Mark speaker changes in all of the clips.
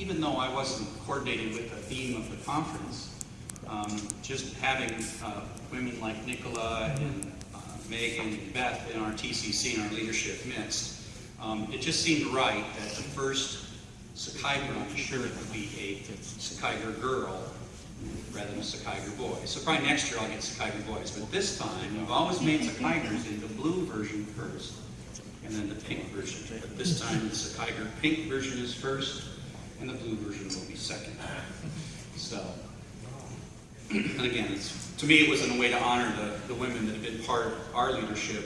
Speaker 1: even though I wasn't coordinated with the theme of the conference, um, just having uh, women like Nicola and uh, Megan and Beth in our TCC and our leadership midst, um, it just seemed right that the first Sakai branch would be a Sakai girl rather than a Sakai boy. So probably next year I'll get Sakai boys, but this time we've always made Sakaigers in the blue version first, and then the pink version. But this time the Sakai pink version is first, and the blue version will be second. So, and again, to me it was in a way to honor the, the women that have been part of our leadership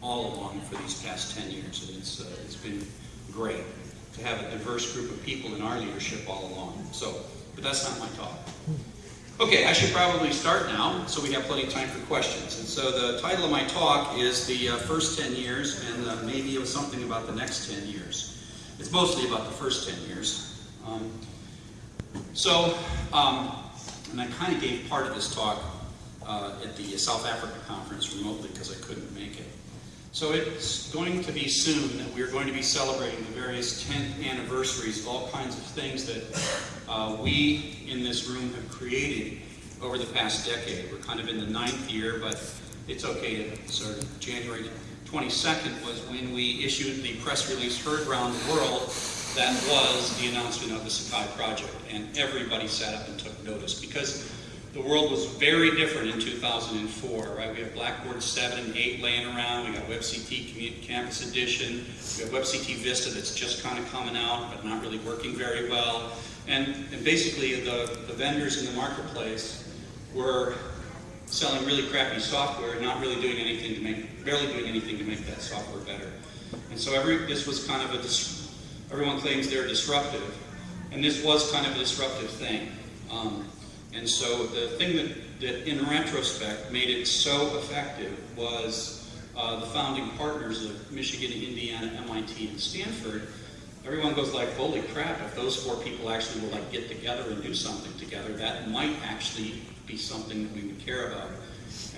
Speaker 1: all along for these past 10 years. And it's, uh, it's been great to have a diverse group of people in our leadership all along. So, but that's not my talk. Okay, I should probably start now, so we have plenty of time for questions. And so the title of my talk is the uh, first 10 years, and uh, maybe it was something about the next 10 years. It's mostly about the first 10 years. Um, so, um, and I kind of gave part of this talk uh, at the South Africa conference remotely because I couldn't make it. So it's going to be soon that we're going to be celebrating the various 10th anniversaries of all kinds of things that uh, we in this room have created over the past decade. We're kind of in the ninth year, but it's okay to sort of January 22nd was when we issued the press release heard around the world that was the announcement of the Sakai project. And everybody sat up and took notice because the world was very different in 2004, right? We have Blackboard 7 and 8 laying around. We got WebCT Campus Edition. We have WebCT Vista that's just kind of coming out, but not really working very well. And, and basically, the, the vendors in the marketplace were selling really crappy software, not really doing anything to make, barely doing anything to make that software better. And so every, this was kind of a, everyone claims they're disruptive, and this was kind of a disruptive thing. Um, and so the thing that, that in retrospect made it so effective was uh, the founding partners of Michigan, Indiana, MIT, and Stanford. Everyone goes like, holy crap, if those four people actually will like get together and do something together, that might actually be something that we would care about.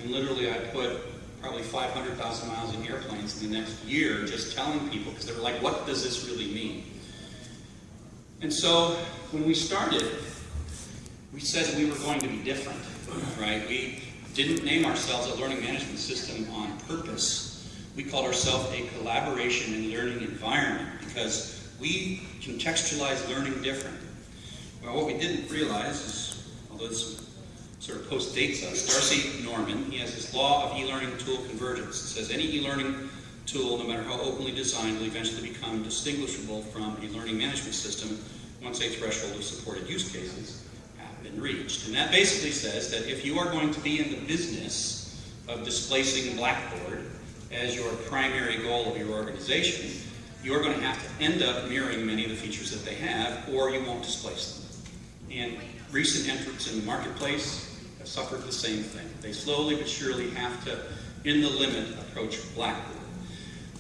Speaker 1: And literally I put probably 500,000 miles in airplanes in the next year just telling people, because they were like, what does this really mean? And so when we started, we said we were going to be different, right? We didn't name ourselves a learning management system on purpose. We called ourselves a collaboration and learning environment because we contextualize learning different. Well, what we didn't realize is, although this sort of post-dates us, D'Arcy Norman, he has this law of e-learning tool convergence. It says any e-learning tool, no matter how openly designed, will eventually become distinguishable from a learning management system once a threshold of supported use cases have been reached. And that basically says that if you are going to be in the business of displacing Blackboard as your primary goal of your organization, you're going to have to end up mirroring many of the features that they have, or you won't displace them. And recent entrants in the marketplace have suffered the same thing. They slowly but surely have to, in the limit, approach Blackboard.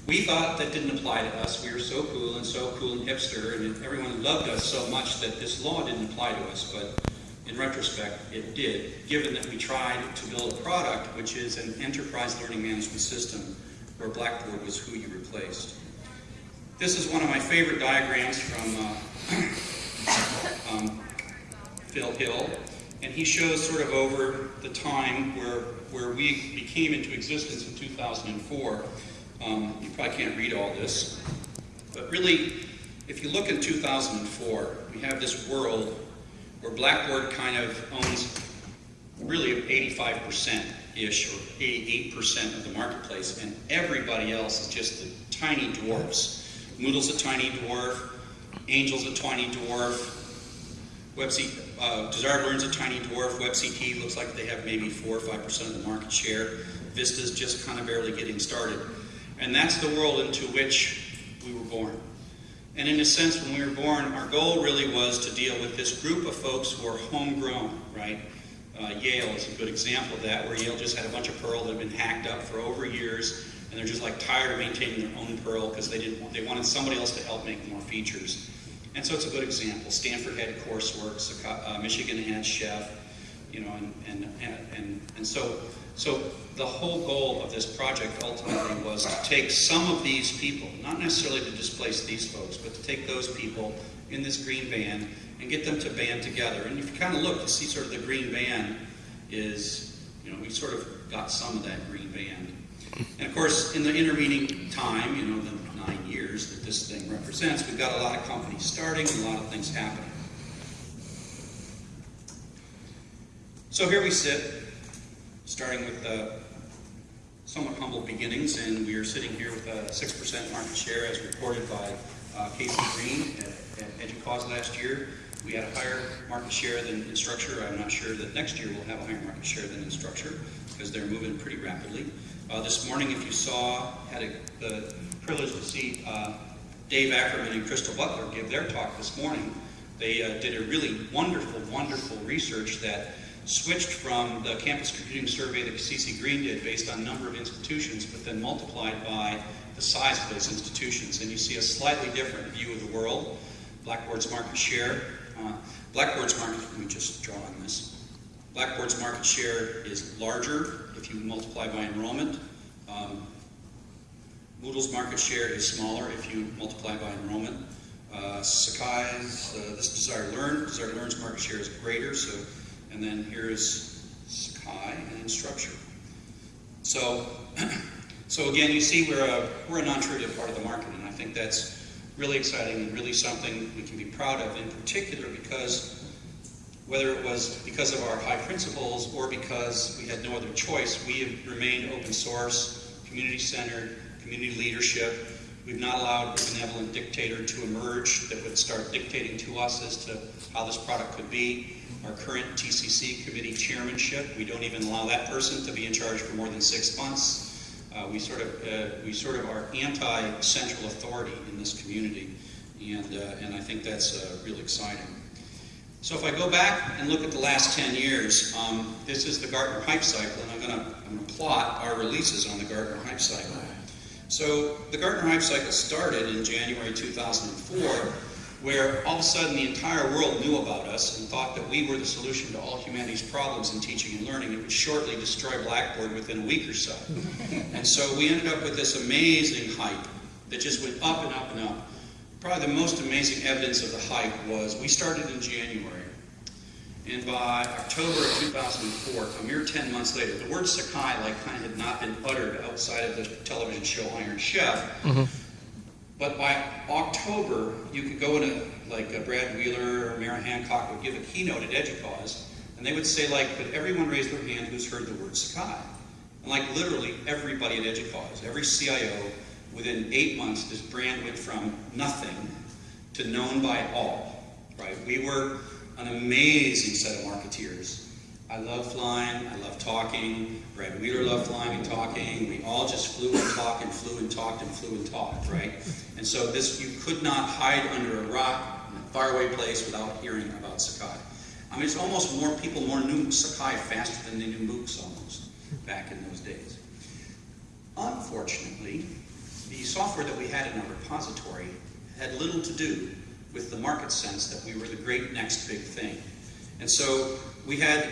Speaker 1: We thought that didn't apply to us. We were so cool and so cool and hipster, and everyone loved us so much that this law didn't apply to us. But in retrospect, it did, given that we tried to build a product which is an enterprise learning management system where Blackboard was who you replaced. This is one of my favorite diagrams from uh, um, Phil Hill, and he shows sort of over the time where, where we became into existence in 2004. Um, you probably can't read all this, but really, if you look in 2004, we have this world where Blackboard kind of owns really 85%-ish or 88% of the marketplace, and everybody else is just the tiny dwarfs. Moodle's a tiny dwarf, Angel's a tiny dwarf, WebC, uh, Desire2Learn's a tiny dwarf, WebCT looks like they have maybe 4 or 5% of the market share, Vista's just kind of barely getting started. And that's the world into which we were born. And in a sense, when we were born, our goal really was to deal with this group of folks who are homegrown, right? Uh, Yale is a good example of that, where Yale just had a bunch of Perl that had been hacked up for over years, and they're just like tired of maintaining their own Perl because they didn't they wanted somebody else to help make more features. And so it's a good example. Stanford had coursework, uh, Michigan had Chef, you know, and, and, and, and so, so the whole goal of this project ultimately was to take some of these people, not necessarily to displace these folks, but to take those people in this green van and get them to band together. And if you kind of look, you see sort of the green band is, you know, we sort of got some of that green band. And of course, in the intervening time, you know, the nine years that this thing represents, we've got a lot of companies starting and a lot of things happening. So here we sit, starting with uh, somewhat humble beginnings, and we are sitting here with a 6% market share as reported by uh, Casey Green at, at EDUCAUSE last year. We had a higher market share than Instructure. I'm not sure that next year we'll have a higher market share than Instructure because they're moving pretty rapidly. Uh, this morning, if you saw, had a, the privilege to see uh, Dave Ackerman and Crystal Butler give their talk this morning. They uh, did a really wonderful, wonderful research that switched from the campus computing survey that Casey Green did based on number of institutions, but then multiplied by the size of those institutions. And you see a slightly different view of the world. Blackboard's market share. Uh, Blackboard's market, let me just draw on this. Blackboard's market share is larger if you multiply by enrollment. Um, Moodle's market share is smaller if you multiply by enrollment. Uh, Sakai's, uh, this Desire Learn, Desire Learn's market share is greater, so and then here's Sakai and Structure. So, so again, you see we're a, we're a non-trivial part of the market, and I think that's really exciting and really something we can be proud of, in particular because whether it was because of our high principles or because we had no other choice, we have remained open source, community-centered, community leadership. We've not allowed a benevolent dictator to emerge that would start dictating to us as to how this product could be our current TCC committee chairmanship. We don't even allow that person to be in charge for more than six months. Uh, we sort of uh, we sort of are anti-central authority in this community, and uh, and I think that's uh, real exciting. So if I go back and look at the last 10 years, um, this is the Gartner Hype Cycle, and I'm going to plot our releases on the Gartner Hype Cycle. So the Gartner Hype Cycle started in January 2004 where all of a sudden the entire world knew about us and thought that we were the solution to all humanity's problems in teaching and learning. It would shortly destroy Blackboard within a week or so. and so we ended up with this amazing hype that just went up and up and up. Probably the most amazing evidence of the hype was we started in January. And by October of 2004, a mere 10 months later, the word Sakai like kind of had not been uttered outside of the television show Iron Chef. Mm -hmm but by October, you could go in a, like a Brad Wheeler or Mara Hancock would give a keynote at EDUCAUSE, and they would say like, could everyone raise their hand who's heard the word Sakai? And like literally everybody at EDUCAUSE, every CIO, within eight months, this brand went from nothing to known by all, right? We were an amazing set of marketeers I love flying, I love talking, Brad Wheeler loved flying and talking, we all just flew and talked and flew and talked and flew and talked, right? And so this, you could not hide under a rock in a faraway place without hearing about Sakai. I mean, it's almost more, people more knew Sakai faster than they knew MOOCs almost, back in those days. Unfortunately, the software that we had in our repository had little to do with the market sense that we were the great next big thing. And so we had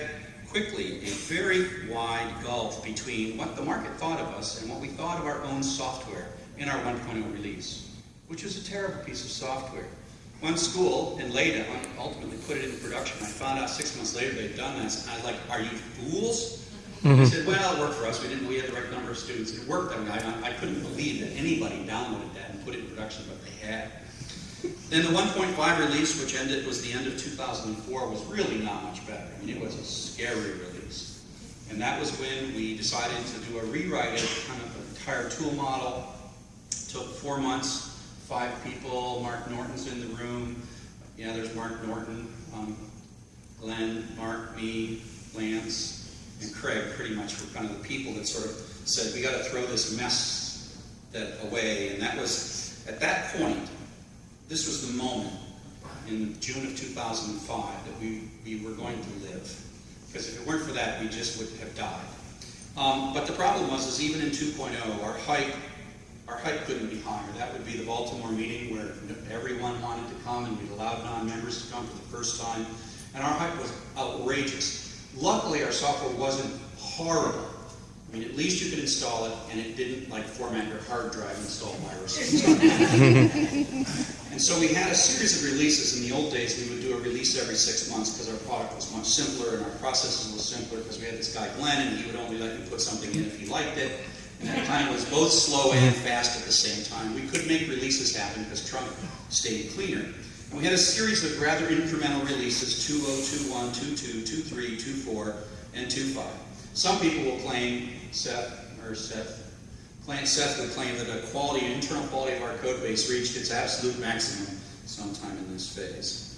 Speaker 1: quickly a very wide gulf between what the market thought of us and what we thought of our own software in our 1.0 release, which was a terrible piece of software. One school in Leyden ultimately put it into production. I found out six months later they'd done this, and I was like, are you fools? Mm -hmm. They said, well, it worked for us. We didn't. We had the right number of students. It worked. I, mean, I, I couldn't believe that anybody downloaded that and put it in production, but they had. Then the 1.5 release, which ended was the end of 2004, was really not much better. I mean, it was a scary release. And that was when we decided to do a rewrite of kind of the entire tool model. It took four months, five people. Mark Norton's in the room. Yeah, there's Mark Norton, um, Glenn, Mark, me, Lance, and Craig pretty much were kind of the people that sort of said, we got to throw this mess that away. And that was, at that point, this was the moment in June of 2005 that we, we were going to live. Because if it weren't for that, we just would have died. Um, but the problem was, is even in 2.0, our hype, our hype couldn't be higher. That would be the Baltimore meeting where everyone wanted to come and we'd allowed non-members to come for the first time. And our hype was outrageous. Luckily, our software wasn't horrible. I mean, at least you could install it, and it didn't like format your hard drive and install viruses. and so we had a series of releases. In the old days, we would do a release every six months because our product was much simpler and our processes were simpler because we had this guy Glenn, and he would only let you put something in if he liked it. And that kind of was both slow and mm-hmm. fast at the same time. We could make releases happen because Trunk stayed cleaner. And we had a series of rather incremental releases, 2021, 22, 23, 24, and 25. Some people will claim, Seth, or Seth, claim, Seth would claim that the quality, internal quality of our code base reached its absolute maximum sometime in this phase.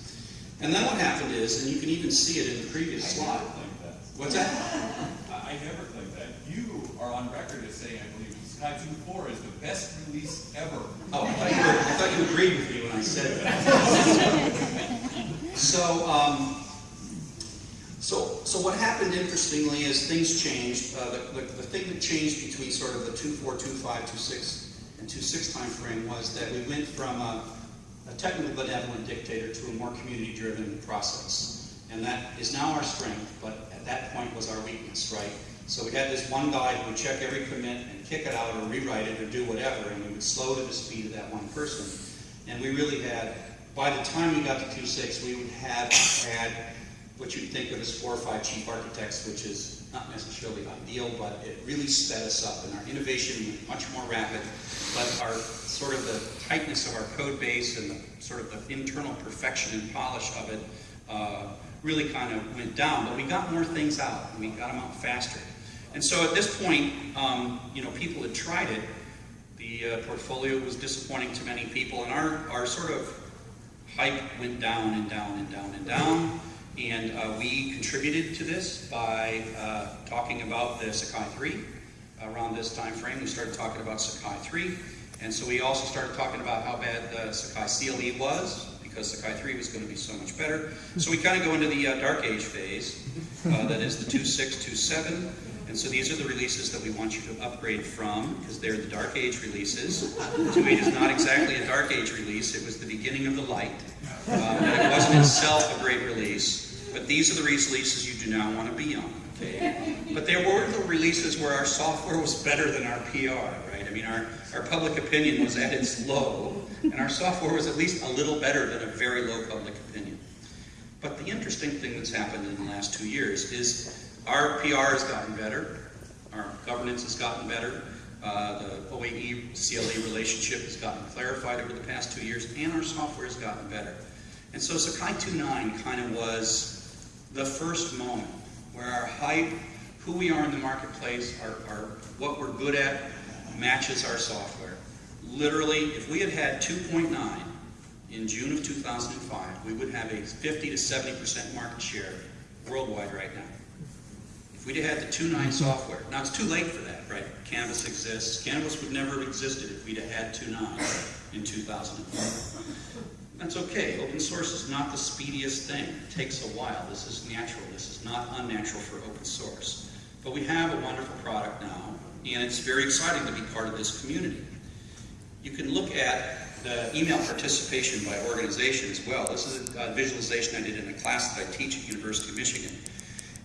Speaker 1: And then what happened is, and you can even see it in the previous
Speaker 2: I
Speaker 1: slide.
Speaker 2: that.
Speaker 1: What's that?
Speaker 2: I, I never claimed that. You are on record as saying, I believe, Sakai 2.4 is the best release ever.
Speaker 1: Oh, I thought you, were, I thought you agreed with me when I said that. so, um, so, so what happened interestingly is things changed. Uh, the, the, the thing that changed between sort of the 2.4, 2.5, 2.6, and 2.6 time frame was that we went from a, a technical benevolent dictator to a more community-driven process. And that is now our strength, but at that point was our weakness, right? So we had this one guy who would check every commit and kick it out or rewrite it or do whatever, and we would slow to the speed of that one person. And we really had, by the time we got to 2.6, we would have had what you'd think of as four or five chief architects, which is not necessarily ideal, but it really sped us up, and our innovation went much more rapid. But our sort of the tightness of our code base and the sort of the internal perfection and polish of it uh, really kind of went down. But we got more things out, and we got them out faster. And so at this point, um, you know, people had tried it. The uh, portfolio was disappointing to many people, and our, our sort of hype went down and down and down and uh, we contributed to this by uh, talking about the Sakai 3. Around this time frame, we started talking about Sakai 3. And so we also started talking about how bad the Sakai CLE was, because Sakai 3 was going to be so much better. So we kind of go into the uh, dark age phase, uh, that is the 2.6, 2.7. And so these are the releases that we want you to upgrade from, because they're the dark age releases. 2.8 is not exactly a dark age release, it was the beginning of the light. Um, and it wasn't itself a great release, but these are the releases you do not want to be on. Okay? But there were the releases where our software was better than our PR, right? I mean, our, our public opinion was at its low, and our software was at least a little better than a very low public opinion. But the interesting thing that's happened in the last two years is our PR has gotten better, our governance has gotten better, uh, the OAE CLE relationship has gotten clarified over the past two years, and our software has gotten better. And so Sakai 2.9 kind of was the first moment where our hype, who we are in the marketplace, our, our, what we're good at, matches our software. Literally, if we had had 2.9 in June of 2005, we would have a 50 to 70% market share worldwide right now. If we'd had the 2.9 mm-hmm. software, now it's too late for that, right? Canvas exists. Canvas would never have existed if we'd have had 2.9 in 2004. That's okay. Open source is not the speediest thing. It takes a while. This is natural. This is not unnatural for open source. But we have a wonderful product now, and it's very exciting to be part of this community. You can look at the email participation by organization as well. This is a visualization I did in a class that I teach at University of Michigan.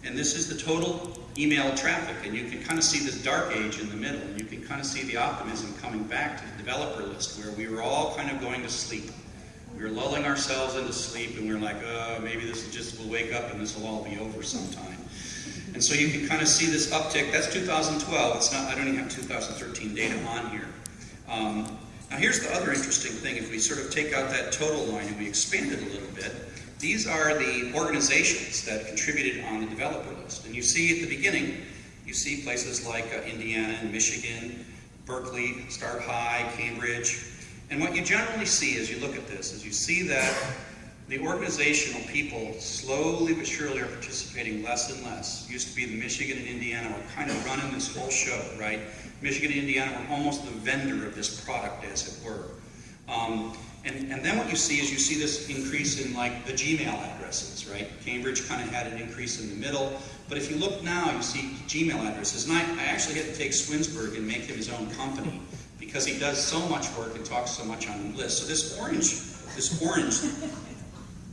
Speaker 1: And this is the total email traffic, and you can kind of see this dark age in the middle, and you can kind of see the optimism coming back to the developer list, where we were all kind of going to sleep. We were lulling ourselves into sleep, and we were like, oh, maybe this is just, we'll wake up and this will all be over sometime. And so you can kind of see this uptick. That's 2012. It's not, I don't even have 2013 data on here. Um, now here's the other interesting thing. If we sort of take out that total line and we expand it a little bit, these are the organizations that contributed on the developer list. And you see at the beginning, you see places like uh, Indiana and Michigan, Berkeley, Start High, Cambridge. And what you generally see as you look at this is you see that the organizational people slowly but surely are participating less and less. It used to be the Michigan and Indiana were kind of running this whole show, right? Michigan and Indiana were almost the vendor of this product, as it were. Um, and, and then what you see is you see this increase in like the Gmail addresses, right? Cambridge kind of had an increase in the middle. But if you look now, you see Gmail addresses. And I, I actually had to take Swinsburg and make him his own company because he does so much work and talks so much on the list. So this orange, this orange,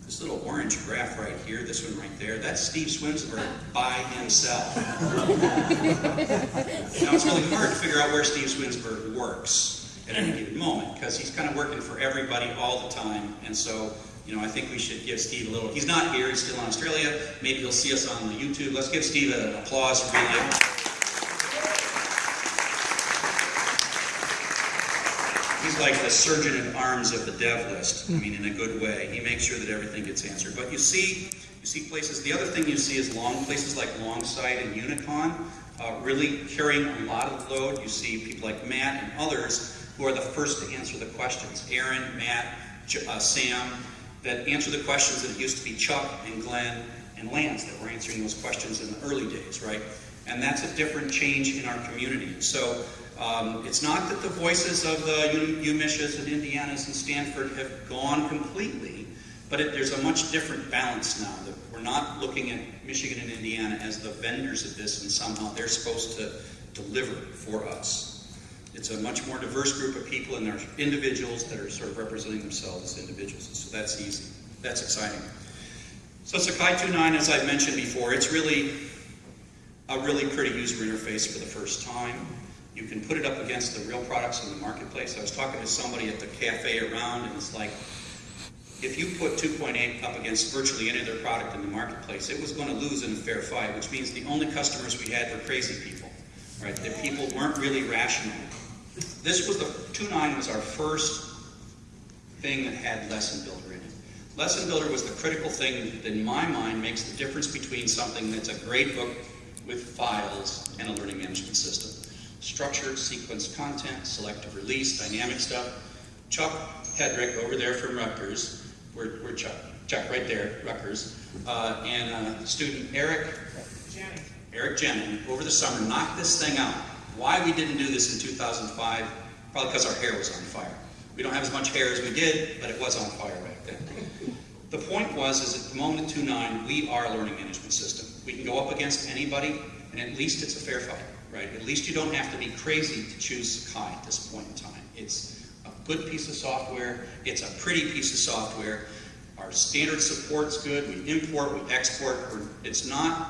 Speaker 1: this little orange graph right here, this one right there, that's Steve Swinsburg by himself. now, it's really hard to figure out where Steve Swinsburg works at any given moment because he's kind of working for everybody all the time. And so, you know, I think we should give Steve a little. He's not here, he's still in Australia. Maybe he'll see us on the YouTube. Let's give Steve an applause for being here. Like the surgeon at arms of the dev list. I mean, in a good way. He makes sure that everything gets answered. But you see, you see places. The other thing you see is long places like Longsight and Unicon uh, really carrying a lot of load. You see people like Matt and others who are the first to answer the questions. Aaron, Matt, uh, Sam, that answer the questions that used to be Chuck and Glenn and Lance that were answering those questions in the early days, right? And that's a different change in our community. So um, it's not that the voices of the U- UMishes and Indianas and Stanford have gone completely, but it, there's a much different balance now. That we're not looking at Michigan and Indiana as the vendors of this, and somehow they're supposed to deliver for us. It's a much more diverse group of people, and they're individuals that are sort of representing themselves as individuals. So that's easy. That's exciting. So Sakai 2.9, as I've mentioned before, it's really a really pretty user interface for the first time. You can put it up against the real products in the marketplace. I was talking to somebody at the cafe around, and it's like, if you put 2.8 up against virtually any other product in the marketplace, it was going to lose in a fair fight, which means the only customers we had were crazy people, right? That people weren't really rational. This was the 2.9 was our first thing that had Lesson Builder in it. Lesson Builder was the critical thing that, in my mind, makes the difference between something that's a great book with files and a learning management system. Structured, sequence content, selective release, dynamic stuff. Chuck Hedrick over there from Rutgers, where, where Chuck? Chuck, right there, Rutgers, uh, and uh, student Eric Eric Jennings, over the summer, knocked this thing out. Why we didn't do this in 2005? Probably because our hair was on fire. We don't have as much hair as we did, but it was on fire back then. The point was, is at the moment at 2.9, we are a learning management system. We can go up against anybody, and at least it's a fair fight, right? At least you don't have to be crazy to choose Sakai at this point in time. It's a good piece of software. It's a pretty piece of software. Our standard support's good. We import, we export. It's not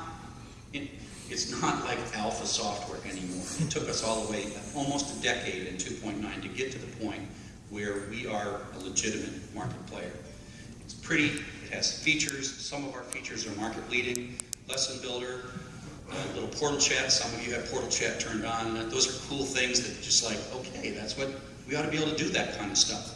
Speaker 1: it, it's not like alpha software anymore. It took us all the way, almost a decade in 2.9 to get to the point where we are a legitimate market player. It's pretty, it has features, some of our features are market leading, lesson builder, a little portal chat, some of you have portal chat turned on. Those are cool things that just like, okay, that's what, we ought to be able to do that kind of stuff.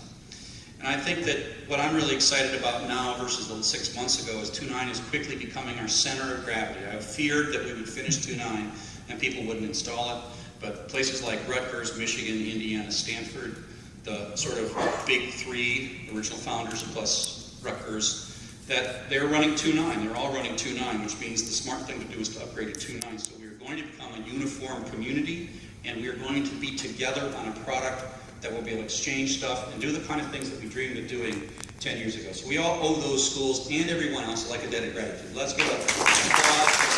Speaker 1: And I think that what I'm really excited about now versus the six months ago is 2.9 is quickly becoming our center of gravity. I feared that we would finish 2.9 and people wouldn't install it, but places like Rutgers, Michigan, Indiana, Stanford, the sort of big three, original founders plus Rutgers, that they're running 2.9. They're all running 2.9, which means the smart thing to do is to upgrade to 2.9. So we're going to become a uniform community, and we're going to be together on a product that will be able to exchange stuff and do the kind of things that we dreamed of doing 10 years ago. So we all owe those schools and everyone else like a debt of gratitude. Let's give a to all the people.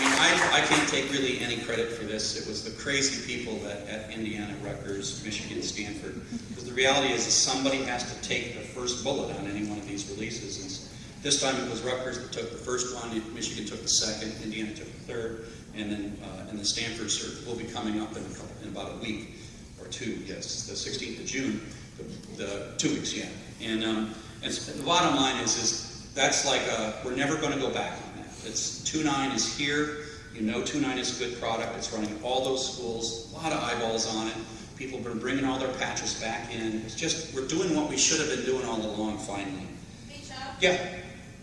Speaker 1: I mean, I, I can't take really any credit for this. It was the crazy people that at Indiana, Rutgers, Michigan, Stanford. Because the reality is somebody has to take the first bullet on any one of these releases. And this time it was Rutgers that took the first one, Michigan took the second, Indiana took the third, and then uh, and the Stanford cert will be coming up in, couple, in about a week or two. Yes, the 16th of June, the, the two weeks, yeah. And and the bottom line is is that's like a, we're never going to go back. It's 2.9 is here. You know 2.9 is a good product. It's running all those schools. A lot of eyeballs on it. People have been bringing all their patches back in. It's just we're doing what we should have been doing all along. Finally.
Speaker 3: Hey Chuck,
Speaker 1: Yeah.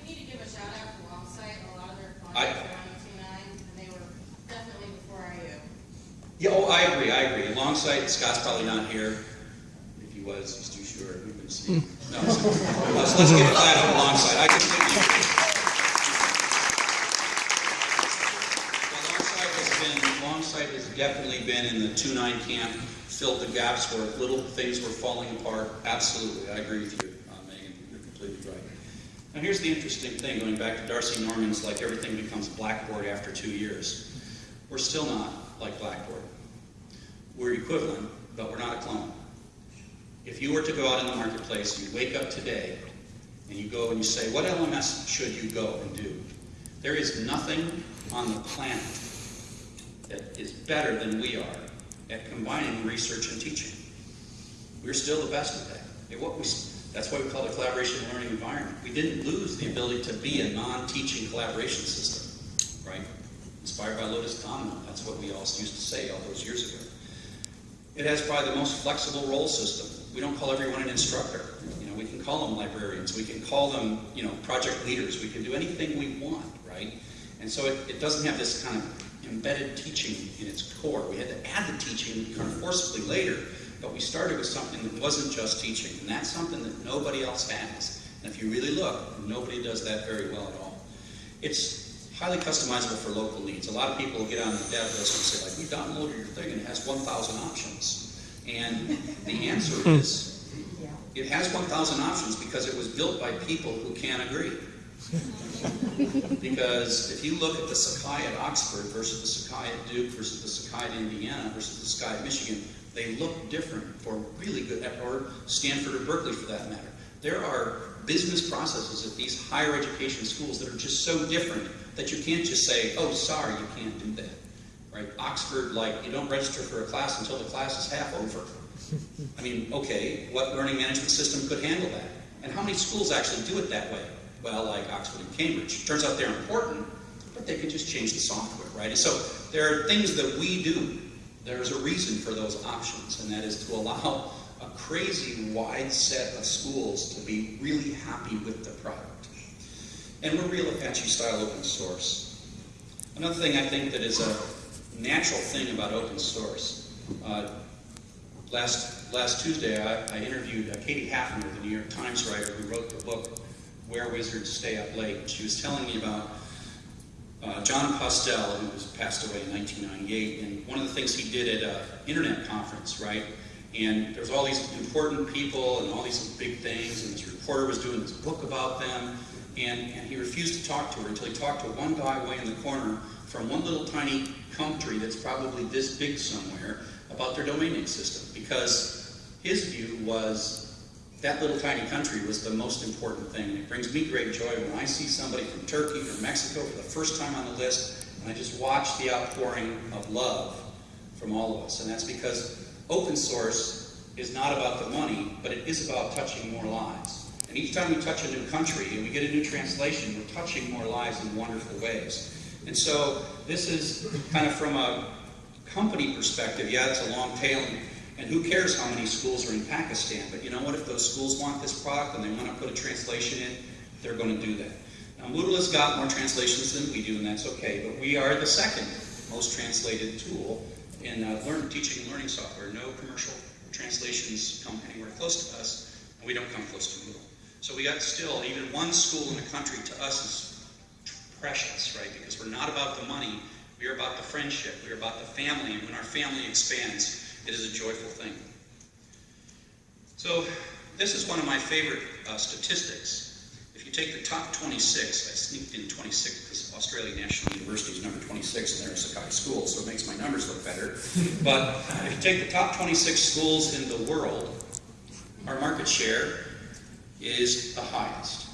Speaker 3: we need to give a shout out to Longsight, a lot of their are on two nine, and they were definitely before IU.
Speaker 1: Yeah, oh, I agree, I agree. Longsight, Scott's probably not here. If he was, he's too short. We can see. No, so, let's, let's get a clap alongside. I completely agree. Well, Longsight has been, Longsight has definitely been in the two nine camp, filled the gaps where little things were falling apart. Absolutely, I agree with you, uh, Megan. You're completely right. Now, here's the interesting thing, going back to D'Arcy Norman's, like everything becomes Blackboard after two years. We're still not like Blackboard. We're equivalent, but we're not a clone. If you were to go out in the marketplace, you wake up today, and you go and you say, what LMS should you go and do? There is nothing on the planet that is better than we are at combining research and teaching. We're still the best at that. What we that's why we call it a collaboration learning environment. We didn't lose the ability to be a non-teaching collaboration system, right? Inspired by Lotus Common, that's what we all used to say all those years ago. It has probably the most flexible role system. We don't call everyone an instructor. You know, we can call them librarians. We can call them, you know, project leaders. We can do anything we want, right? And so it, it doesn't have this kind of embedded teaching in its core. We had to add the teaching kind of forcibly later, but we started with something that wasn't just teaching, and that's something that nobody else has. And if you really look, nobody does that very well at all. It's highly customizable for local needs. A lot of people get on the dev list and say, like, we downloaded your thing and it has 1,000 options. And the answer hmm. is, it has 1,000 options because it was built by people who can't agree. Because if you look at the Sakai at Oxford versus the Sakai at Duke versus the Sakai at Indiana versus the Sakai at Michigan, they look different for really good, or Stanford or Berkeley for that matter. There are business processes at these higher education schools that are just so different that you can't just say, oh, sorry, you can't do that. Right? Oxford, like, you don't register for a class until the class is half over. I mean, okay, what learning management system could handle that? And how many schools actually do it that way? Well, like Oxford and Cambridge. Turns out they're important, but they can just change the software, right? And so there are things that we do. There's a reason for those options, and that is to allow a crazy wide set of schools to be really happy with the product. And we're real Apache style open source. Another thing I think that is a natural thing about open source. Uh, last last Tuesday, I, I interviewed uh, Katie Hafner, the New York Times writer who wrote the book Where Wizards Stay Up Late. She was telling me about uh, Jon Postel, who was passed away in 1998, and one of the things he did at an internet conference, right? And there was all these important people and all these big things, and this reporter was doing this book about them, and, and he refused to talk to her until he talked to one guy way in the corner from one little tiny country that's probably this big somewhere about their domain name system, because his view was that little tiny country was the most important thing. It brings me great joy when I see somebody from Turkey or Mexico for the first time on the list, and I just watch the outpouring of love from all of us. And that's because open source is not about the money, but it is about touching more lives. And each time we touch a new country and we get a new translation, we're touching more lives in wonderful ways. And so this is kind of from a company perspective, yeah, it's a long tail, and, who cares how many schools are in Pakistan? But you know what? If those schools want this product and they want to put a translation in, they're going to do that. Now, Moodle has got more translations than we do, and that's okay, but we are the second most translated tool in uh, learn, teaching and learning software. No commercial translations come anywhere close to us, and we don't come close to Moodle. So we got still, even one school in the country to us is precious, right? Because we're not about the money, we are about the friendship, we are about the family, and when our family expands, it is a joyful thing. So, this is one of my favorite uh, statistics. If you take the top 26, I sneaked in 26 because Australian National University is number 26 and they're a Sakai school, so it makes my numbers look better. But if you take the top 26 schools in the world, our market share is the highest.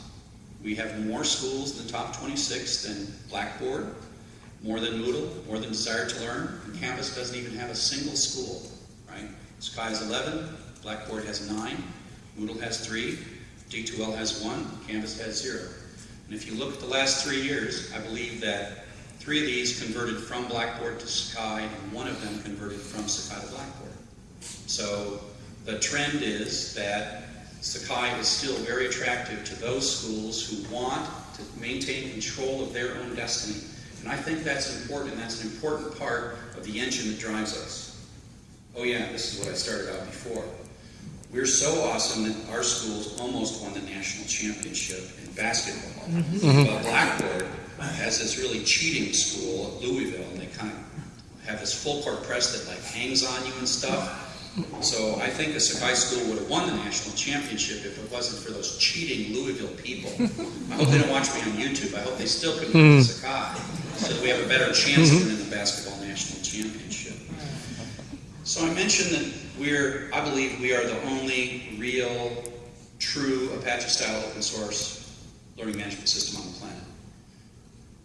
Speaker 1: We have more schools in the top 26 than Blackboard, more than Moodle, more than Desire to Learn. And Canvas doesn't even have a single school, right? Sakai has 11, Blackboard has 9, Moodle has 3, D2L has 1, Canvas has 0. And if you look at the last three years, I believe that three of these converted from Blackboard to Sakai, and one of them converted from Sakai to Blackboard. So the trend is that Sakai is still very attractive to those schools who want to maintain control of their own destiny. And I think that's important, that's an important part of the engine that drives us. Oh yeah, this is what I started out before. We're so awesome that our schools almost won the national championship in basketball. Mm-hmm. But Blackboard has this really cheating school at Louisville, and they kind of have this full court press that like hangs on you and stuff. So I think the Sakai school would have won the national championship if it wasn't for those cheating Louisville people. I hope they don't watch me on YouTube. I hope they still can win the hmm. Sakai, so that we have a better chance mm-hmm. to win the basketball national championship. So I mentioned that we're, I believe we are the only real, true Apache-style open source learning management system on the planet.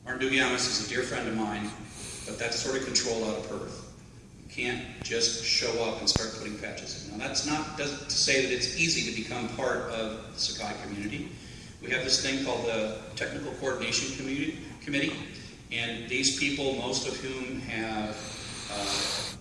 Speaker 1: Martin Dougiamas is a dear friend of mine, but that's sort of controlled out of Perth. You can't just show up and start putting patches in. Now, that's not to say that it's easy to become part of the Sakai community. We have this thing called the Technical Coordination Committee, and these people, most of whom have, Uh,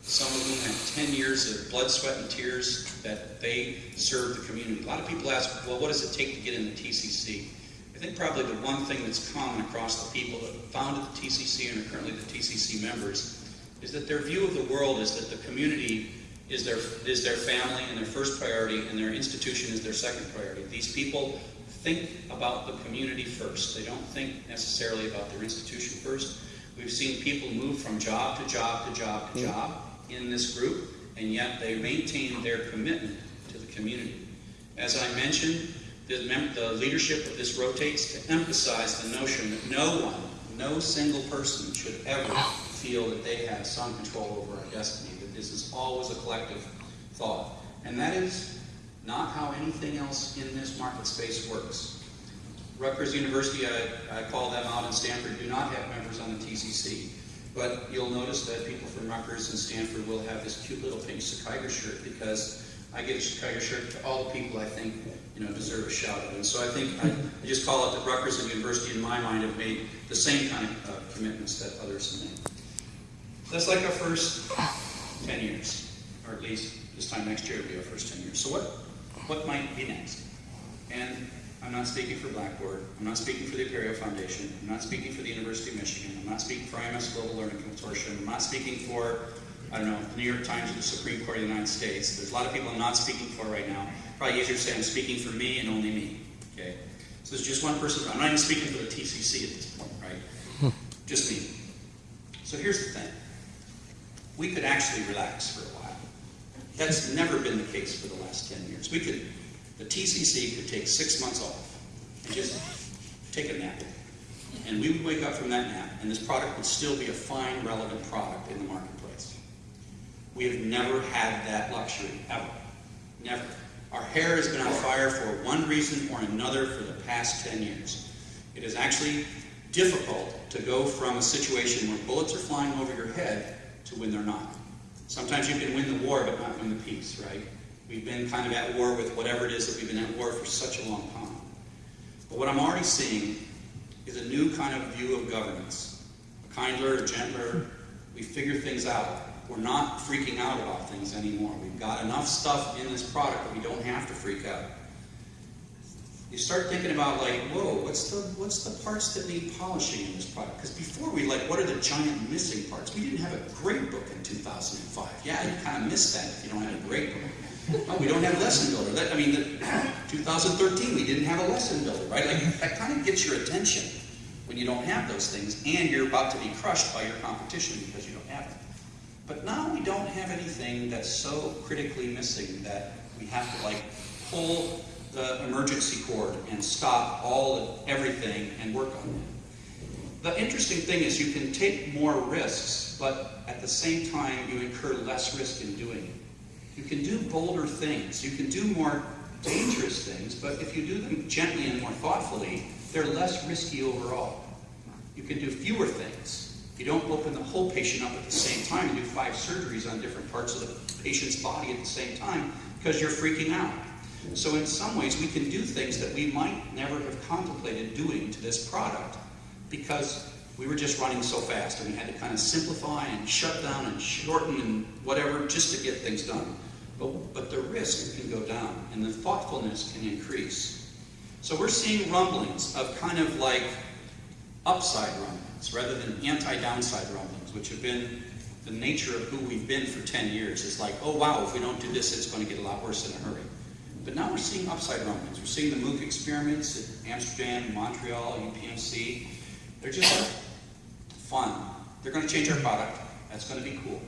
Speaker 1: some of whom have 10 years of blood, sweat, and tears that they serve the community. A lot of people ask, well, what does it take to get in the TCC? I think probably the one thing that's common across the people that founded the TCC and are currently the TCC members is that their view of the world is that the community is their, is their family and their first priority, and their institution is their second priority. These people think about the community first. They don't think necessarily about their institution first. We've seen people move from job to job to job to job in this group, and yet they maintain their commitment to the community. As I mentioned, the, the leadership of this rotates to emphasize the notion that no one, no single person should ever feel that they have some control over our destiny, that this is always a collective thought. And that is not how anything else in this market space works. Rutgers University, I, I call them out, and Stanford do not have members on the TCC. But you'll notice that people from Rutgers and Stanford will have this cute little pink Sakaiger shirt because I give a Sakaiger shirt to all the people I think you know deserve a shout out. And so I think I, I just call it that Rutgers and University, in my mind, have made the same kind of uh, commitments that others have made. That's like our first 10 years, or at least this time next year will be our first 10 years. So what, what might be next? And I'm not speaking for Blackboard, I'm not speaking for the Apereo Foundation, I'm not speaking for the University of Michigan, I'm not speaking for IMS Global Learning Consortium, I'm not speaking for, I don't know, the New York Times or the Supreme Court of the United States. There's a lot of people I'm not speaking for right now. Probably easier to say I'm speaking for me and only me, okay? So there's just one person, I'm not even speaking for the TCC at this point, right? Hmm. Just me. So here's the thing. We could actually relax for a while. That's never been the case for the last 10 years. We could, the TCC could take six months off and just take a nap. And we would wake up from that nap, and this product would still be a fine, relevant product in the marketplace. We have never had that luxury, ever. Never. Our hair has been on fire for one reason or another for the past 10 years. It is actually difficult to go from a situation where bullets are flying over your head to when they're not. Sometimes you can win the war but not win the peace, right? We've been kind of at war with whatever it is that we've been at war for such a long time. But what I'm already seeing is a new kind of view of governance. A kinder, gentler, we figure things out. We're not freaking out about things anymore. We've got enough stuff in this product that we don't have to freak out. You start thinking about like, whoa, what's the what's the parts that need polishing in this product? Because before we like, what are the giant missing parts? We didn't have a grade book in 2005. Yeah, you kind of miss that if you don't have a grade book. We don't have lesson builder. That, I mean, the, 2013 we didn't have a lesson builder, right? Like that kind of gets your attention when you don't have those things, and you're about to be crushed by your competition because you don't have it. But now we don't have anything that's so critically missing that we have to like pull the emergency cord and stop all of everything and work on it. The interesting thing is you can take more risks, but at the same time you incur less risk in doing it. You can do bolder things. You can do more dangerous things, but if you do them gently and more thoughtfully, they're less risky overall. You can do fewer things. You don't open the whole patient up at the same time and do five surgeries on different parts of the patient's body at the same time because you're freaking out. So in some ways, we can do things that we might never have contemplated doing to this product because we were just running so fast and we had to kind of simplify and shut down and shorten and whatever just to get things done. But, but the risk can go down and the thoughtfulness can increase. So we're seeing rumblings of kind of like upside rumblings rather than anti-downside rumblings, which have been the nature of who we've been for 10 years. It's like, oh wow, if we don't do this, it's going to get a lot worse in a hurry. But now we're seeing upside rumblings. We're seeing the MOOC experiments at Amsterdam, Montreal, UPMC. They're just fun. They're going to change our product. That's going to be cool.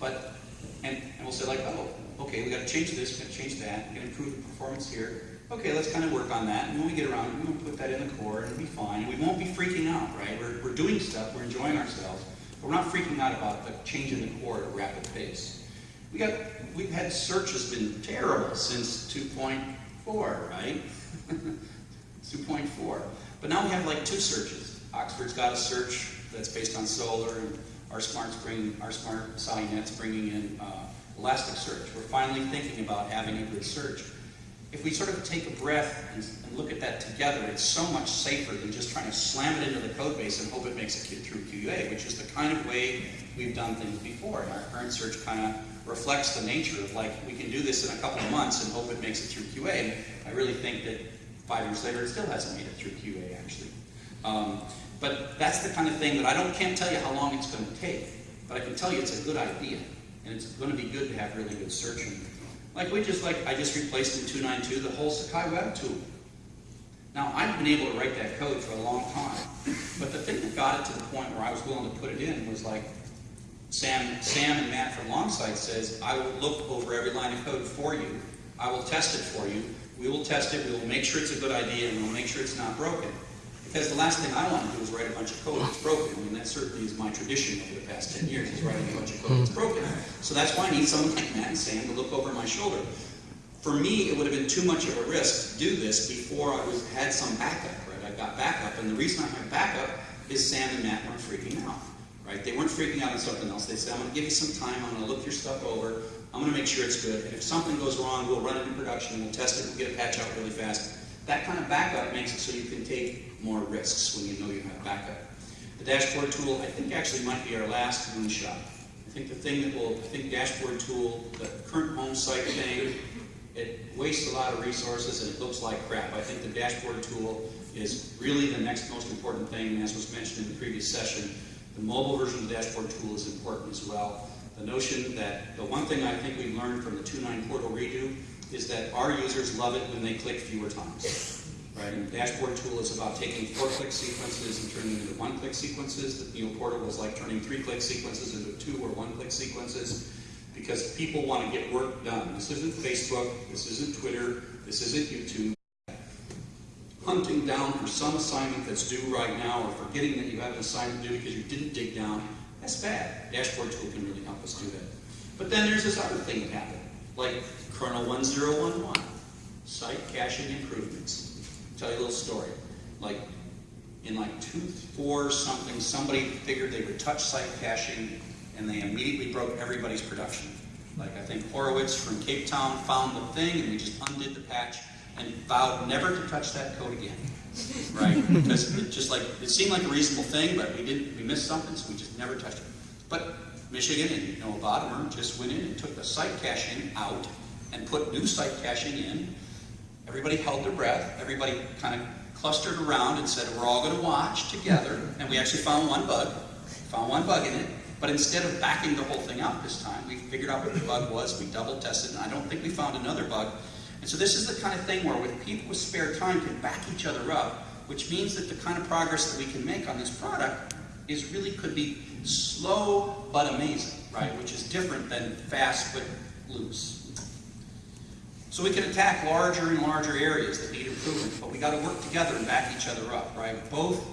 Speaker 1: But, and, and we'll say like, oh, okay, we got to change this, we got to change that, we got to improve the performance here. Okay, let's kind of work on that. And when we get around, to put that in the core and it'll be fine. And we won't be freaking out, right? We're, we're doing stuff, we're enjoying ourselves, but we're not freaking out about the change in the core at a rapid pace. We got, we've had search has been terrible since 2.4, right? 2.4. But now we have like two searches. Oxford's got a search that's based on Solr, and rSmart's bringing, rSmart SciNet's bringing in uh, Elasticsearch. We're finally thinking about having a good search. If we sort of take a breath and, and look at that together, it's so much safer than just trying to slam it into the code base and hope it makes it through QA, which is the kind of way we've done things before. And our current search kind of reflects the nature of like, we can do this in a couple of months and hope it makes it through QA. And I really think that five years later, it still hasn't made it through QA, actually. Um, but that's the kind of thing that I don't can't tell you how long it's going to take, but I can tell you it's a good idea, and it's going to be good to have really good searching. Like we just like I just replaced in 292 the whole Sakai Web tool. Now I've been able to write that code for a long time, but the thing that got it to the point where I was willing to put it in was like Sam, Sam and Matt from Longsight says, I will look over every line of code for you. I will test it for you. We will test it. We will make sure it's a good idea, and we'll make sure it's not broken. Because the last thing I want to do is write a bunch of code that's broken. I mean, that certainly is my tradition over the past 10 years, is writing a bunch of code that's broken. So that's why I need someone like Matt and Sam to look over my shoulder. For me, it would have been too much of a risk to do this before I was, had some backup, right? I got backup, and the reason I have backup is Sam and Matt weren't freaking out, right? They weren't freaking out on something else. They said, I'm going to give you some time, I'm going to look your stuff over, I'm going to make sure it's good, and if something goes wrong, we'll run it in production, we'll test it, we'll get a patch out really fast. That kind of backup makes it so you can take more risks when you know you have backup. The dashboard tool, I think actually might be our last moonshot. I think the thing that will, I think dashboard tool, the current home site thing, it wastes a lot of resources and it looks like crap. I think the dashboard tool is really the next most important thing, as was mentioned in the previous session. The mobile version of the dashboard tool is important as well. The notion that, the one thing I think we learned from the 2.9 portal redo is that our users love it when they click fewer times. Right? And the dashboard tool is about taking four-click sequences and turning them into one-click sequences. The Neo portal was like turning three-click sequences into two or one-click sequences because people want to get work done. This isn't Facebook, this isn't Twitter, this isn't YouTube. Hunting down for some assignment that's due right now or forgetting that you have an assignment due because you didn't dig down, that's bad. Dashboard tool can really help us do that. But then there's this other thing that happened, like kernel 1011, site caching improvements. Tell you a little story. Like in like two, four something, somebody figured they would touch site caching and they immediately broke everybody's production. Like I think Horowitz from Cape Town found the thing and we just undid the patch and vowed never to touch that code again. Right? because it just like it seemed like a reasonable thing, but we didn't we missed something, so we just never touched it. But Michigan and Noah Botimer just went in and took the site caching out and put new site caching in. Everybody held their breath. Everybody kind of clustered around and said, we're all going to watch together. And we actually found one bug. Found one bug in it. But instead of backing the whole thing out this time, we figured out what the bug was. We double tested, and I don't think we found another bug. And so this is the kind of thing where with people with spare time can back each other up, which means that the kind of progress that we can make on this product is really could be slow but amazing, right? Which is different than fast but loose. So we can attack larger and larger areas that need improvement, but we got to work together and back each other up, right? Both